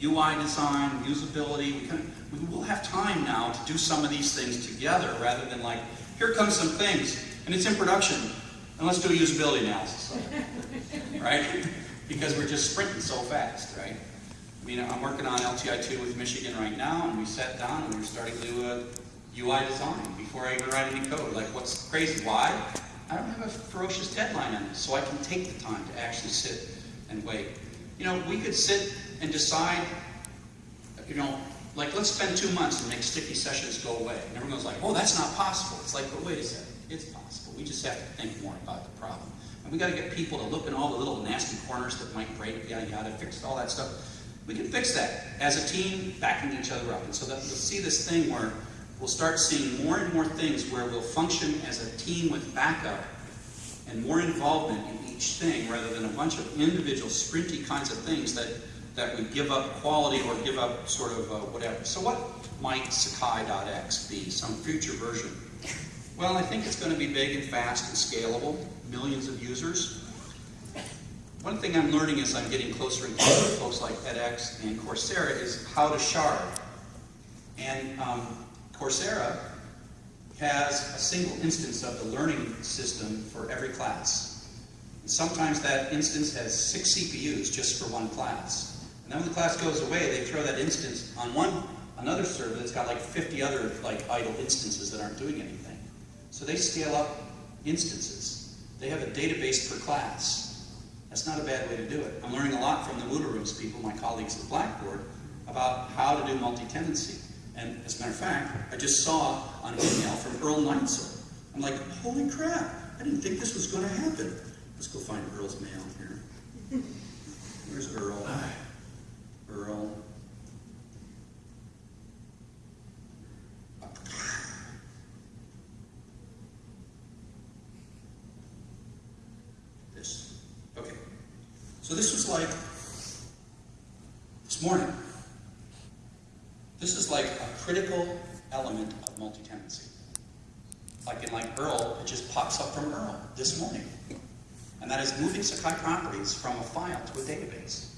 Speaker 1: UI design, usability, we, can, we will have time now to do some of these things together rather than like, here comes some things, and it's in production, and let's do a usability analysis, right? because we're just sprinting so fast, right? I mean, I'm working on LTI2 with Michigan right now, and we sat down and we are starting to do a UI design before I even write any code. Like, what's crazy? Why? I don't have a ferocious deadline on this, so I can take the time to actually sit and wait. You know, we could sit and decide, you know, like let's spend two months and make sticky sessions go away. And everyone's like, oh, that's not possible. It's like, but wait a second, it's possible. We just have to think more about the problem. And we got to get people to look in all the little nasty corners that might break, yada yada, fix all that stuff. We can fix that as a team, backing each other up. And so that you'll see this thing where we'll start seeing more and more things where we'll function as a team with backup and more involvement in each thing rather than a bunch of individual sprinty kinds of things that, that we give up quality or give up sort of uh, whatever. So what might Sakai.x be, some future version? Well, I think it's going to be big and fast and scalable, millions of users. One thing I'm learning as I'm getting closer and closer to folks like edX and Coursera is how to shard. And um, Coursera has a single instance of the learning system for every class. And sometimes that instance has six CPUs just for one class. And then when the class goes away, they throw that instance on one another server that's got like 50 other like idle instances that aren't doing anything. So they scale up instances. They have a database per class. That's not a bad way to do it. I'm learning a lot from the Moodlerooms people, my colleagues at Blackboard, about how to do multi-tenancy. And as a matter of fact, I just saw an email from Earl Nietzel. I'm like, holy crap, I didn't think this was going to happen. Let's go find Earl's mail here. Where's Earl? Earl. This. Okay. So this was like this morning. This is like a critical element of multi-tenancy. Like in like Earl, it just pops up from Earl this morning. And that is moving Sakai properties from a file to a database.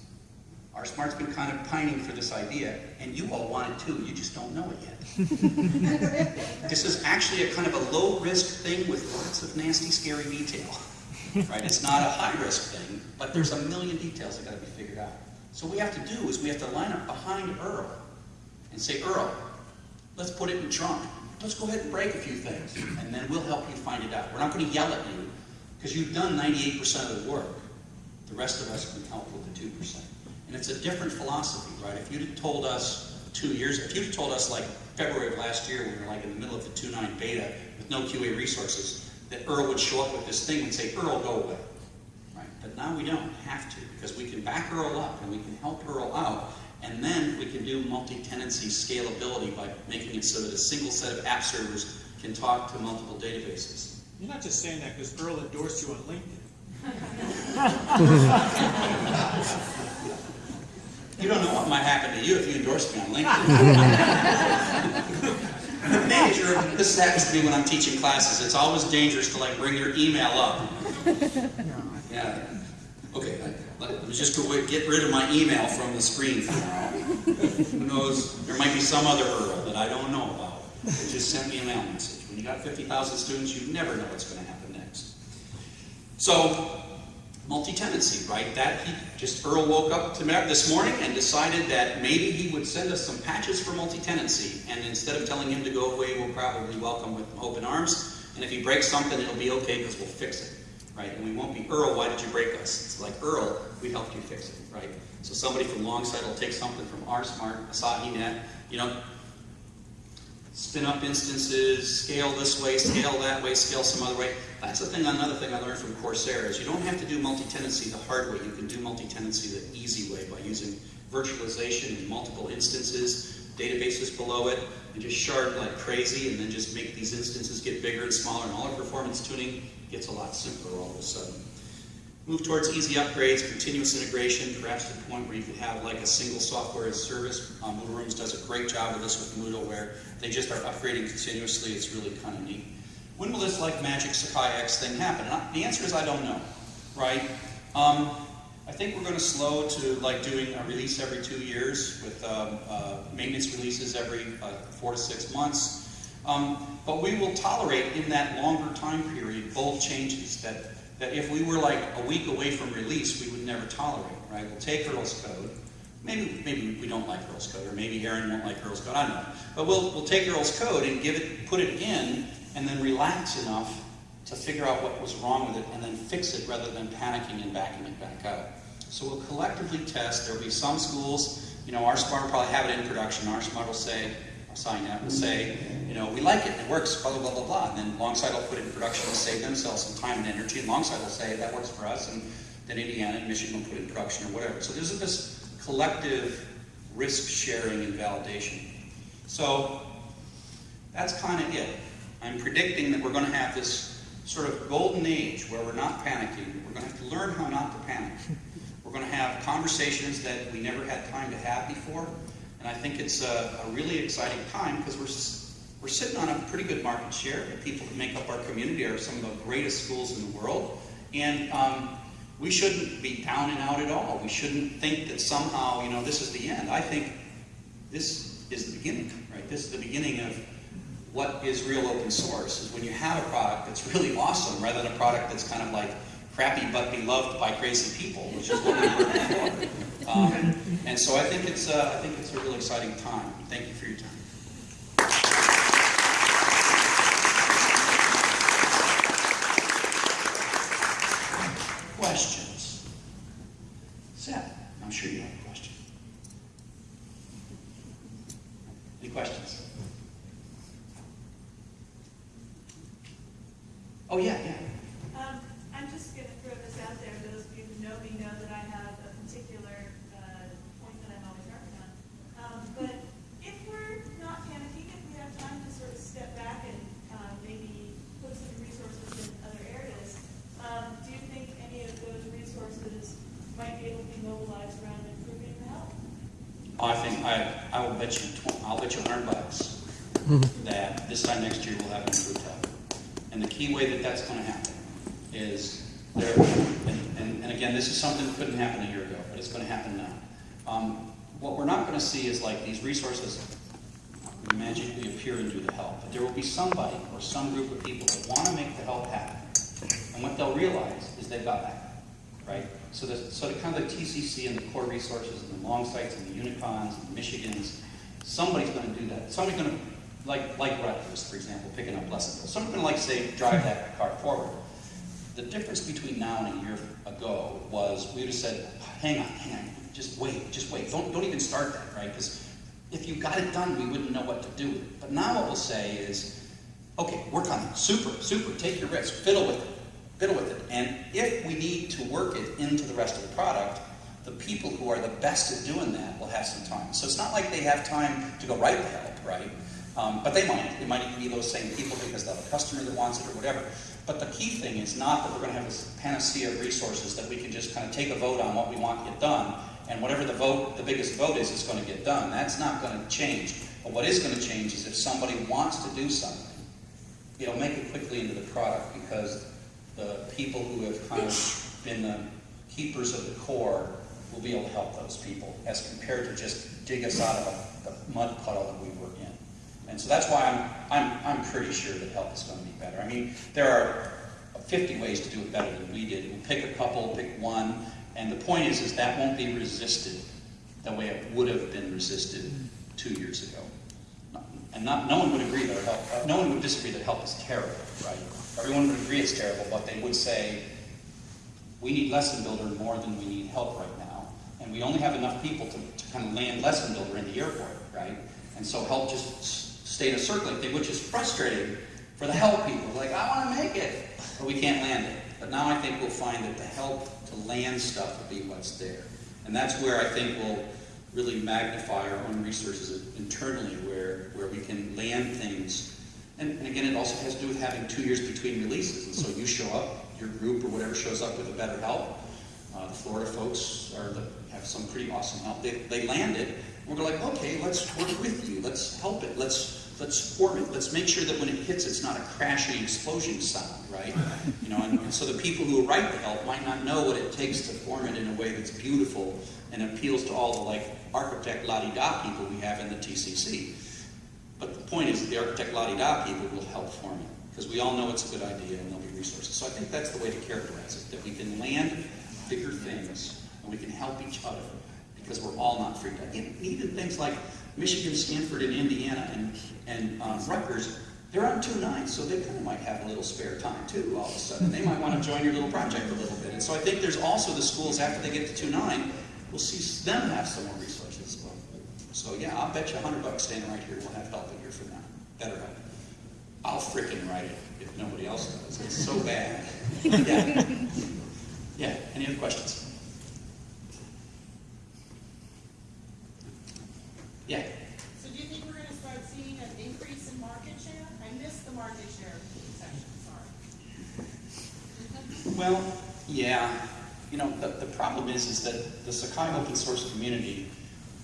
Speaker 1: rSmart's been kind of pining for this idea, and you all want it too, you just don't know it yet. this is actually a kind of a low-risk thing with lots of nasty, scary detail. Right? It's not a high-risk thing, but there's a million details that gotta be figured out. So what we have to do is we have to line up behind Earl and say, Earl, let's put it in trunk. Let's go ahead and break a few things, and then we'll help you find it out. We're not going to yell at you, because you've done 98% of the work. The rest of us can help with the 2%. And it's a different philosophy, right? If you'd have told us two years, if you'd have told us like February of last year, when we were like in the middle of the 2.9 beta with no QA resources, that Earl would show up with this thing and say, Earl, go away. Right? But now we don't have to, because we can back Earl up and we can help Earl out and then we can do multi-tenancy scalability by making it so that a single set of app servers can talk to multiple databases.
Speaker 4: You're not just saying that because Earl endorsed you on LinkedIn.
Speaker 1: You don't know what might happen to you if you endorse me on LinkedIn. Manager, this happens to me when I'm teaching classes. It's always dangerous to like bring your email up. Yeah. Okay, I- let me just go get rid of my email from the screen for now. Who knows, there might be some other Earl that I don't know about that just sent me a mail message. When you got 50,000 students, you never know what's going to happen next. So, multi-tenancy, right? That he just Earl woke up to this morning and decided that maybe he would send us some patches for multi-tenancy, and instead of telling him to go away, we'll probably welcome with open arms. And if he breaks something, it'll be okay because we'll fix it, right? And we won't be Earl. Why did you break us? It's like Earl, we helped you fix it, right? So somebody from Longsight will take something from rSmart Asahi Net, you know, spin up instances, scale this way, scale that way, scale some other way. That's the thing, another thing I learned from Coursera is you don't have to do multi-tenancy the hard way. You can do multi-tenancy the easy way by using virtualization in multiple instances, databases below it, and just shard like crazy, and then just make these instances get bigger and smaller, and all our performance tuning gets a lot simpler all of a sudden. Move towards easy upgrades, continuous integration, perhaps to the point where you could have like a single software as service. Um, Moodlerooms does a great job of this with Moodle, where they just are upgrading continuously. It's really kind of neat. When will this like magic Sakai X thing happen? And I, the answer is I don't know, right? Um, I think we're going to slow to like doing a release every two years with um, uh, maintenance releases every uh, four to six months. Um, but we will tolerate in that longer time period bold changes that that if we were like a week away from release, we would never tolerate, right? We'll take Earl's code. Maybe, maybe we don't like Earl's code, or maybe Aaron won't like Earl's code, I don't know. But we'll, we'll take Earl's code and give it, put it in, and then relax enough to figure out what was wrong with it, and then fix it rather than panicking and backing it back up. So we'll collectively test. There'll be some schools, you know, rSmart will probably have it in production. rSmart will say, sign up and say, you know, we like it, it works, blah, blah, blah, blah, blah. And then Longsight will put it in production and save themselves some time and energy. And Longsight will say, that works for us. And then Indiana and Michigan will put it in production or whatever. So there's this collective risk sharing and validation. So that's kind of it. I'm predicting that we're going to have this sort of golden age where we're not panicking. We're going to have to learn how not to panic. We're going to have conversations that we never had time to have before. And I think it's a, a really exciting time because we're, we're sitting on a pretty good market share. The people that make up our community are some of the greatest schools in the world. And um, we shouldn't be down and out at all. We shouldn't think that somehow, you know, this is the end. I think this is the beginning, right? This is the beginning of what is real open source is when you have a product that's really awesome rather than a product that's kind of like crappy but beloved by crazy people, which is what we were. Um, and so I think it's uh, I think it's a really exciting time. Thank you for your time. Questions? Seth, I'm sure you have a question. Any questions? Oh, yeah, yeah.
Speaker 5: Um, I'm just gonna throw this out there, those of you who know me know that I have a particular, uh, point that I'm always harping on. Um, but if we're not panicking, if we have time to sort of step back and, uh, maybe put some resources in other areas, um, do you think any of those resources might be able to be mobilized around improving the health?
Speaker 1: I think, I, I will bet you, I'll bet you a hundred bucks that this time next year we'll have an improved health. And the key way that that's gonna happen is there, and, and, and again, this is something that couldn't happen a year ago, but it's gonna happen now. Um, what we're not gonna see is like these resources magically appear and do the help, but there will be somebody or some group of people that wanna make the help happen. And what they'll realize is they've got that, right? So the, so the kind of the TCC and the core resources and the Longsights and the Unicons and the Michigans, somebody's gonna do that. Somebody's gonna, like, like Rutgers, for example, picking up Pleasantville. Somebody's gonna like, say, drive that car forward. The difference between now and a year ago was we would have said, hang on, hang on, just wait, just wait. Don't, don't even start that, right? Because if you got it done, we wouldn't know what to do. But now what we'll say is, okay, work on it. Super, super, take your risk, fiddle with it, fiddle with it. And if we need to work it into the rest of the product, the people who are the best at doing that will have some time. So it's not like they have time to go write the help, right? Um, but they might. It might even be those same people because they have a customer that wants it or whatever. But the key thing is not that we're going to have this panacea of resources that we can just kind of take a vote on what we want to get done, and whatever the vote, the biggest vote is, is going to get done. That's not going to change. But what is going to change is if somebody wants to do something, it'll make it quickly into the product because the people who have kind of been the keepers of the core will be able to help those people as compared to just dig us out of a, the mud puddle that we were in. And so that's why I'm, I'm, I'm pretty sure that help is going to be better. I mean, there are 50 ways to do it better than we did. We'll pick a couple, pick one, and the point is, is that won't be resisted the way it would have been resisted two years ago. And not, no one would agree that help, no one would disagree that help is terrible, right? Everyone would agree it's terrible, but they would say, we need Lesson Builder more than we need help right. And we only have enough people to, to kind of land Lesson Builder in the airport, right? And so help just stayed a circling thing, which is frustrating for the help people. Like, I want to make it, but we can't land it. But now I think we'll find that the help to land stuff will be what's there. And that's where I think we'll really magnify our own resources internally, where, where we can land things. And, and again, it also has to do with having two years between releases. And so you show up, your group or whatever shows up with a better help. Uh, the Florida folks are the, have some pretty awesome help. They, they land it. We're like, okay, let's work with you. Let's help it. Let's let's form it. Let's make sure that when it hits, it's not a crashing explosion sound, right? You know, and, and so the people who write the help might not know what it takes to form it in a way that's beautiful and appeals to all the like architect la-di-da people we have in the TCC. But the point is, that the architect la-di-da people will help form it because we all know it's a good idea and there'll be resources. So I think that's the way to characterize it: that we can land bigger things and we can help each other because we're all not freaked out. Even, things like Michigan, Stanford, and Indiana, and, and um, Rutgers, they're on two nines, so they kind of might have a little spare time too. All of a sudden, they might want to join your little project a little bit. And so I think there's also the schools after they get to two nine, we'll see them have some more resources as well. So yeah, I'll bet you a hundred bucks standing right here we'll have help a year from now. Better help. I'll frickin' write it if nobody else does. It's so bad. Yeah. Yeah. Any other questions? Yeah.
Speaker 3: So do you think we're gonna start seeing an increase in market share? I missed the market share section, sorry.
Speaker 1: Well, yeah. You know, the, the problem is, is that the Sakai open source community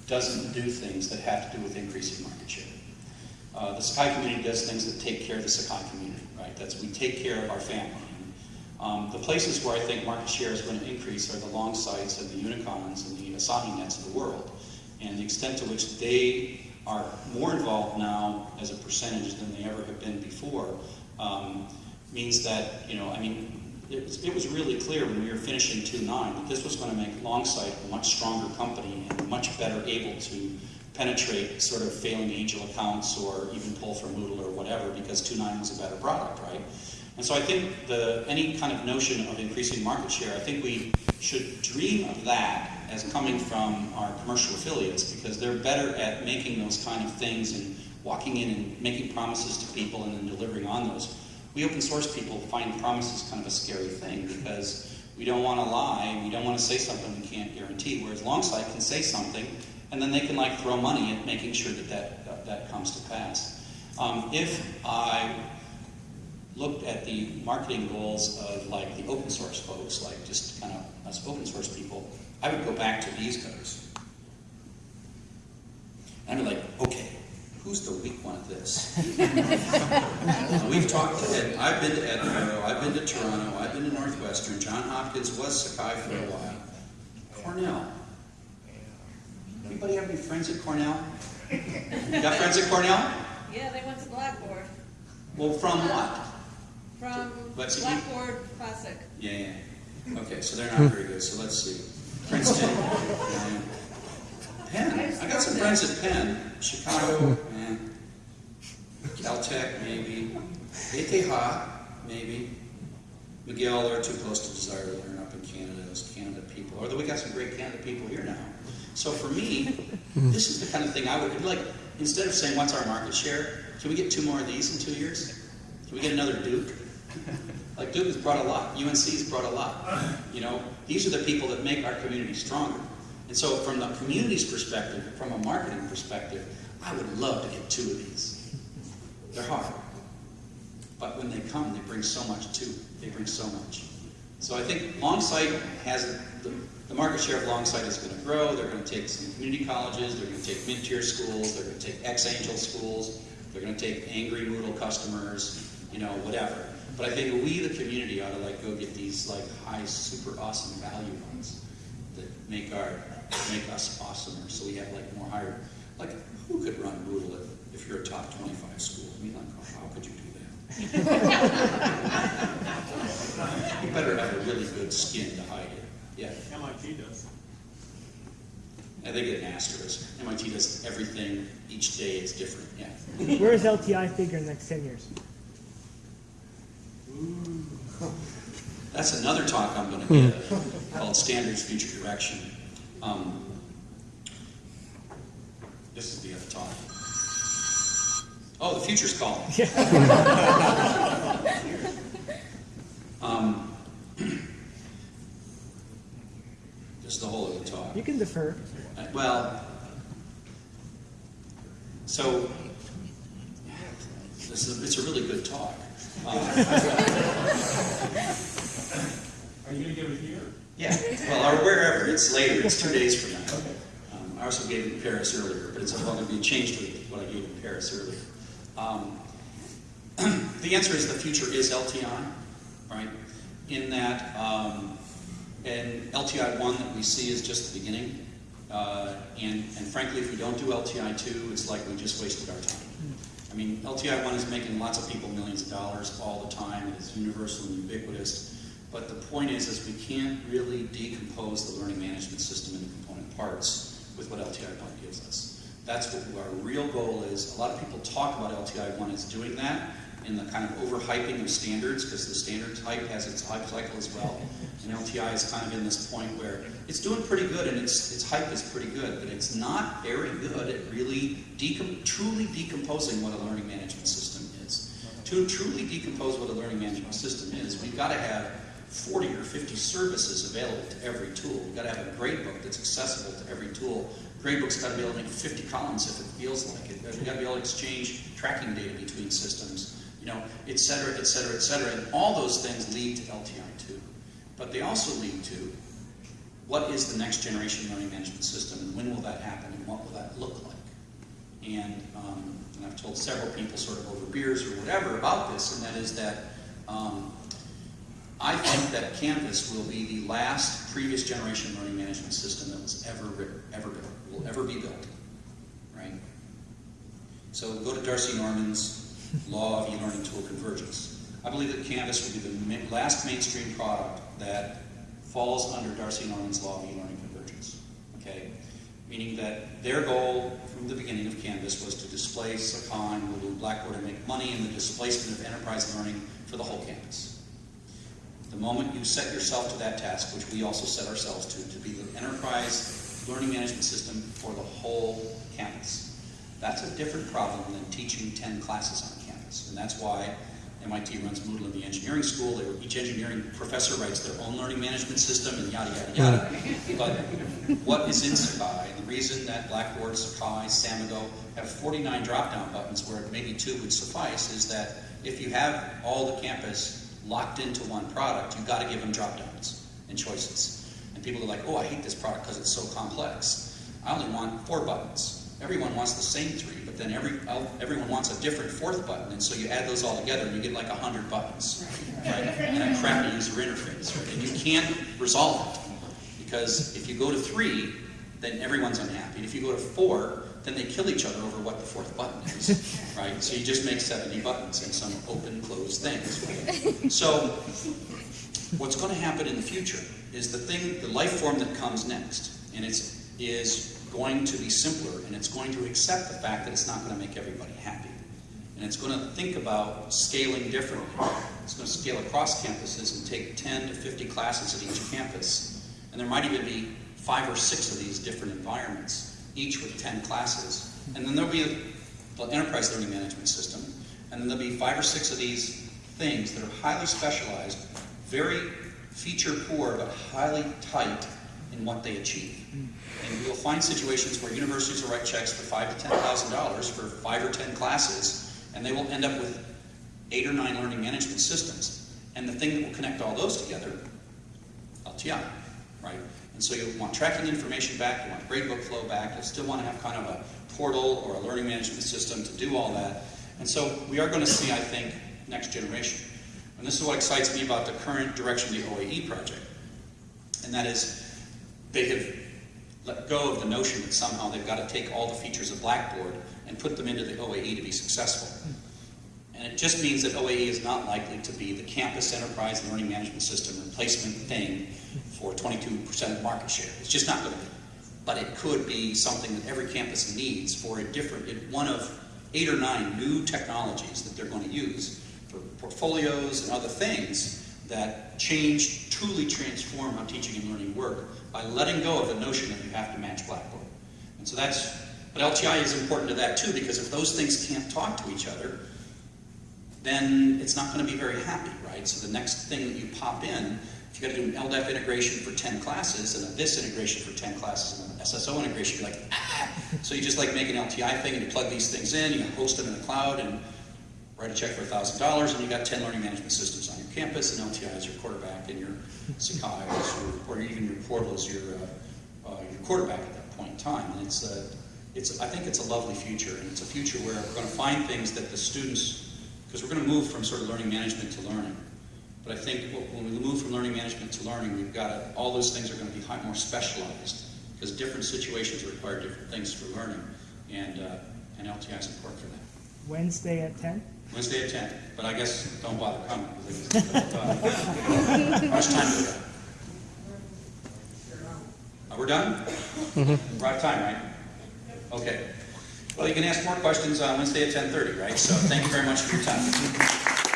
Speaker 1: doesn't do things that have to do with increasing market share. Uh, the Sakai community does things that take care of the Sakai community, right? That's we take care of our family. Um, the places where I think market share is going to increase are the Longsights and the Unicons and the Asahi nets of the world, and the extent to which they are more involved now as a percentage than they ever have been before, um, means that, you know, I mean, it was, really clear when we were finishing 2.9 that this was going to make Longsight a much stronger company and much better able to penetrate sort of failing ANGEL accounts or even pull from Moodle or whatever because 2.9 was a better product, right? And so I think the, any kind of notion of increasing market share, I think we should dream of that as coming from our commercial affiliates because they're better at making those kind of things and walking in and making promises to people and then delivering on those. We open source people find promises kind of a scary thing because we don't want to lie, we don't want to say something we can't guarantee, whereas Longsight can say something and then they can like throw money at making sure that that, that, that comes to pass. Um, if I looked at the marketing goals of like the open source folks, like just kind of us open source people, I would go back to these guys. And I'd be like, okay, who's the weak one at this? We've talked to Ed, I've been to Edinburgh, I've been to Toronto, I've been to Northwestern, John Hopkins was Sakai for a while. Cornell. Anybody have any friends at Cornell? Got friends at Cornell?
Speaker 6: Yeah, they went to Blackboard,
Speaker 1: Well, from what?
Speaker 6: from
Speaker 1: Let's see.
Speaker 6: Blackboard Classic.
Speaker 1: Yeah, yeah. Okay, so they're not very good, so let's see. Princeton. yeah. Penn. I got some friends at Penn. Chicago, eh. Caltech, maybe. ETH, maybe. McGill, they're too close to Desire2Learn up in Canada, those Canada people. Although we got some great Canada people here now. So for me, this is the kind of thing I would like, instead of saying, what's our market share? Can we get two more of these in two years? Can we get another Duke? Like Duke has brought a lot, UNC has brought a lot. You know, these are the people that make our community stronger. And so from the community's perspective, from a marketing perspective, I would love to get two of these. They're hard. But when they come, they bring so much too. They bring so much. So I think Longsight has, the, the market share of Longsight is going to grow. They're going to take some community colleges. They're going to take mid-tier schools. They're going to take ex-ANGEL schools. They're going to take angry Moodle customers, you know, whatever. But I think we, the community, ought to like go get these like high, super awesome value ones that make our, make us awesomer. So we have like more higher, like who could run Moodle if, if you're a top 25 school? I mean, like, oh, how could you do that? You better have a really good skin to hide it. Yeah,
Speaker 4: MIT does.
Speaker 1: and they get an asterisk. MIT does everything, each day is different, yeah.
Speaker 7: Where is LTI figure in the next 10 years?
Speaker 1: That's another talk I'm gonna hmm. give, called Standards Future Direction. Um, This is the other talk. Oh, the future's calling. Um, This is the whole other talk.
Speaker 7: You can defer.
Speaker 1: Uh, Well, so, this is, it's a really good talk. Um,
Speaker 2: Are you gonna give it here?
Speaker 1: Yeah, well, or wherever, it's later, it's two days from now. Um, I also gave it in Paris earlier, but it's all going to be changed with what I gave in Paris earlier. Um, the answer is the future is LTI, right? In that, um, and LTI 1 that we see is just the beginning. Uh, and, and frankly, if we don't do LTI 2, it's like we just wasted our time. I mean, LTI 1 is making lots of people millions of dollars all the time. It is universal and ubiquitous. But the point is, is we can't really decompose the learning management system into component parts with what LTI 1 gives us. That's what our real goal is. A lot of people talk about LTI 1 as doing that in the kind of overhyping of standards, because the standard hype has its hype cycle as well. And LTI is kind of in this point where it's doing pretty good and its, its hype is pretty good, but it's not very good at really decom- truly decomposing what a learning management system is. To truly decompose what a learning management system is, we've got to have 40 or 50 services available to every tool. We've got to have a gradebook that's accessible to every tool. Gradebook's got to be able to make 50 columns if it feels like it. We've got to be able to exchange tracking data between systems, you know, et cetera, et cetera, et cetera. And all those things lead to LTI2. But they also lead to what is the next generation learning management system and when will that happen and what will that look like? And, um, and I've told several people sort of over beers or whatever about this, and that is that um, I think that Canvas will be the last previous generation learning management system that was ever written, ever built, will ever be built, right? So go to D'Arcy Norman's Law of E-Learning Tool Convergence. I believe that Canvas will be the last mainstream product that falls under D'Arcy Norman's Law of E-Learning Convergence. Okay? Meaning that their goal from the beginning of Canvas was to displace and Lulu Blackboard and make money in the displacement of enterprise learning for the whole campus. The moment you set yourself to that task, which we also set ourselves to, to be the enterprise learning management system for the whole campus, that's a different problem than teaching 10 classes on campus. And that's why MIT runs Moodle in the engineering school. Each engineering professor writes their own learning management system and yada, yada, yada. But what is in Sakai, the reason that Blackboard, Sakai, Samigo have 49 drop-down buttons where maybe two would suffice is that if you have all the campus locked into one product, you've got to give them drop-downs and choices. And people are like, oh, I hate this product because it's so complex. I only want four buttons. Everyone wants the same three, but then every, everyone wants a different fourth button, and so you add those all together and you get like a hundred buttons, right? And a crappy user interface, right? And you can't resolve it, because if you go to three, then everyone's unhappy. And if you go to four, then they kill each other over what the fourth button is, right? So you just make 70 buttons and some open, closed things. So what's going to happen in the future is the thing, the life form that comes next, and it's is going to be simpler, and it's going to accept the fact that it's not going to make everybody happy, and it's going to think about scaling differently. It's going to scale across campuses and take 10 to 50 classes at each campus, and there might even be five or six of these different environments, each with 10 classes, and then there'll be a, the enterprise learning management system, and then there'll be five or six of these things that are highly specialized, very feature poor, but highly tight in what they achieve. And you'll find situations where universities will write checks for five to ten thousand dollars for five or ten classes, and they will end up with eight or nine learning management systems. And the thing that will connect all those together, LTI, right? And so you'll want tracking information back, you want gradebook flow back, you'll still want to have kind of a portal or a learning management system to do all that. And so we are going to see, I think, next generation. And this is what excites me about the current direction of the OAE project. And that is, they have let go of the notion that somehow they've got to take all the features of Blackboard and put them into the OAE to be successful. And it just means that OAE is not likely to be the campus enterprise learning management system replacement thing for 22% of market share. It's just not going to be. But it could be something that every campus needs for a different, one of eight or nine new technologies that they're going to use for portfolios and other things that change, truly transform how teaching and learning work by letting go of the notion that you have to match Blackboard. And so that's, but LTI is important to that too, because if those things can't talk to each other, then it's not going to be very happy, right? So the next thing that you pop in, if you got to do an LDAP integration for 10 classes and a this integration for 10 classes and an SSO integration, you're like, ah! So you just like make an LTI thing and you plug these things in, you host them in the cloud and write a check for $1,000 and you got 10 learning management systems on your campus and LTI is your quarterback and your Sakai or even your portal is your, uh, uh, your quarterback at that point in time. And it's, uh, it's, I think it's a lovely future and it's a future where we're going to find things that the students, because we're going to move from sort of learning management to learning. But I think when we move from learning management to learning, we've got to, all those things are going to be more specialized because different situations require different things for learning. And, uh, and LTI is important for that.
Speaker 7: Wednesday at ten?
Speaker 1: Wednesday at 10, but I guess don't bother coming. because it's- How much time do we got? Uh, We're done? We're out of time, right? Okay. Well, you can ask more questions on Wednesday at 10:30, right? So thank you very much for your time.